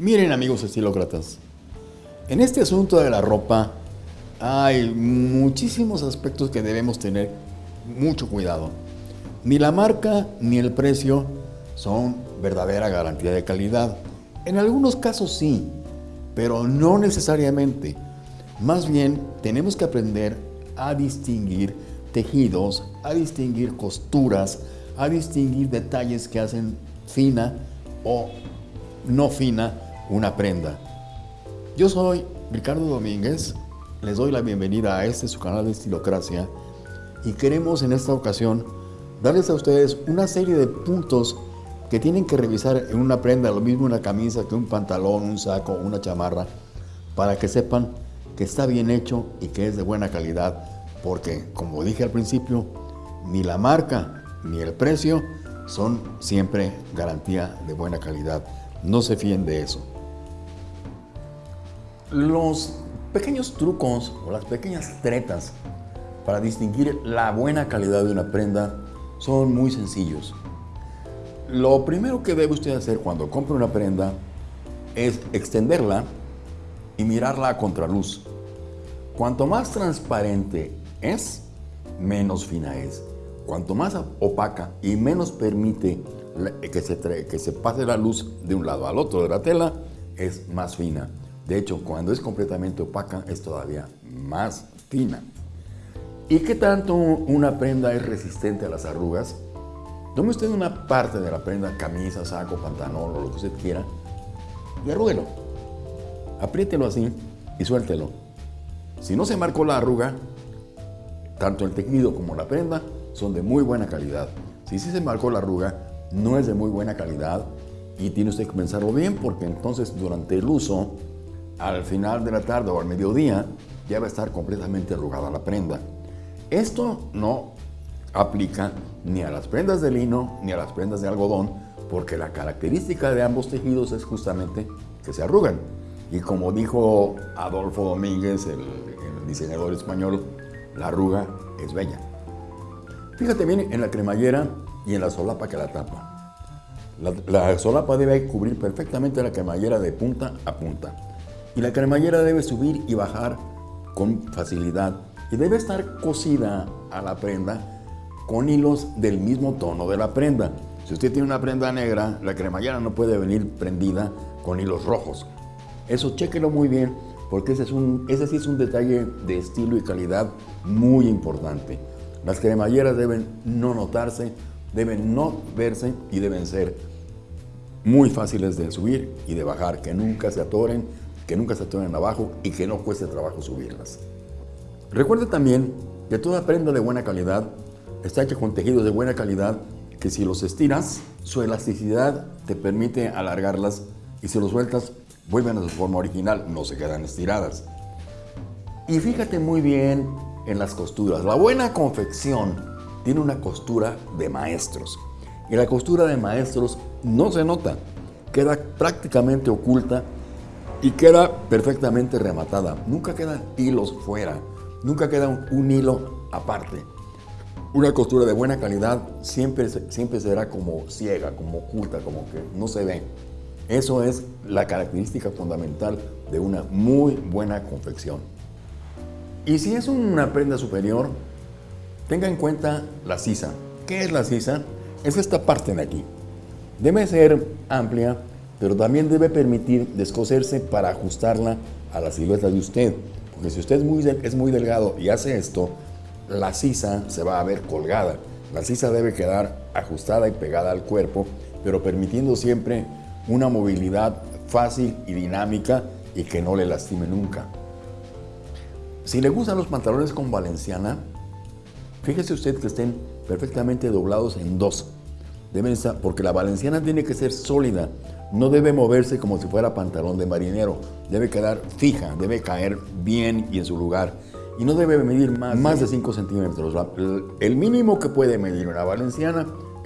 Miren amigos estilócratas, en este asunto de la ropa hay muchísimos aspectos que debemos tener mucho cuidado. Ni la marca ni el precio son verdadera garantía de calidad. En algunos casos sí, pero no necesariamente. Más bien tenemos que aprender a distinguir tejidos, a distinguir costuras, a distinguir detalles que hacen fina o no fina una prenda. Yo soy Ricardo Domínguez, les doy la bienvenida a este su canal de Estilocracia y queremos en esta ocasión darles a ustedes una serie de puntos que tienen que revisar en una prenda, lo mismo una camisa que un pantalón, un saco, una chamarra, para que sepan que está bien hecho y que es de buena calidad, porque como dije al principio, ni la marca ni el precio son siempre garantía de buena calidad. No se fíen de eso. Los pequeños trucos o las pequeñas tretas para distinguir la buena calidad de una prenda son muy sencillos. Lo primero que debe usted hacer cuando compre una prenda es extenderla y mirarla a contraluz. Cuanto más transparente es, menos fina es. Cuanto más opaca y menos permite que se, que se pase la luz de un lado al otro de la tela, es más fina. De hecho, cuando es completamente opaca, es todavía más fina. ¿Y qué tanto una prenda es resistente a las arrugas? Tome usted una parte de la prenda, camisa, saco, pantalón o lo que usted quiera, y arrúguelo. Apriételo así y suéltelo. Si no se marcó la arruga, tanto el tejido como la prenda son de muy buena calidad. Si sí se marcó la arruga, no es de muy buena calidad y tiene usted que pensarlo bien porque entonces durante el uso al final de la tarde o al mediodía ya va a estar completamente arrugada la prenda. Esto no aplica ni a las prendas de lino ni a las prendas de algodón porque la característica de ambos tejidos es justamente que se arrugan. Y como dijo Adolfo Domínguez, el, diseñador español, la arruga es bella. Fíjate bien en la cremallera y en la solapa que la tapa. La, la solapa debe cubrir perfectamente la cremallera de punta a punta y la cremallera debe subir y bajar con facilidad y debe estar cosida a la prenda con hilos del mismo tono de la prenda. Si usted tiene una prenda negra, la cremallera no puede venir prendida con hilos rojos. Eso chéquelo muy bien porque ese, es un, ese sí es un detalle de estilo y calidad muy importante. Las cremalleras deben no notarse, deben no verse y deben ser muy fáciles de subir y de bajar, que nunca se atoren que nunca se atoren abajo y que no cueste trabajo subirlas. Recuerde también que toda prenda de buena calidad está hecha con tejidos de buena calidad que si los estiras, su elasticidad te permite alargarlas y si los sueltas, vuelven a su forma original, no se quedan estiradas. Y fíjate muy bien en las costuras. La buena confección tiene una costura de maestros. Y la costura de maestros no se nota, queda prácticamente oculta y queda perfectamente rematada. Nunca quedan hilos fuera, nunca queda un, hilo aparte. Una costura de buena calidad siempre, siempre será como ciega, como oculta, como que no se ve. Eso es la característica fundamental de una muy buena confección. Y si es una prenda superior, tenga en cuenta la sisa. ¿Qué es la sisa? Es esta parte de aquí. Debe ser amplia, pero también debe permitir descoserse para ajustarla a la silueta de usted. Porque si usted es muy, es muy delgado y hace esto, la sisa se va a ver colgada. La sisa debe quedar ajustada y pegada al cuerpo, pero permitiendo siempre una movilidad fácil y dinámica y que no le lastime nunca. Si le gustan los pantalones con valenciana, fíjese usted que estén perfectamente doblados en dos. Deben estar, porque la valenciana tiene que ser sólida, no debe moverse como si fuera pantalón de marinero, debe quedar fija, debe caer bien y en su lugar. Y no debe medir más, más de 5 centímetros. El mínimo que puede medir una valenciana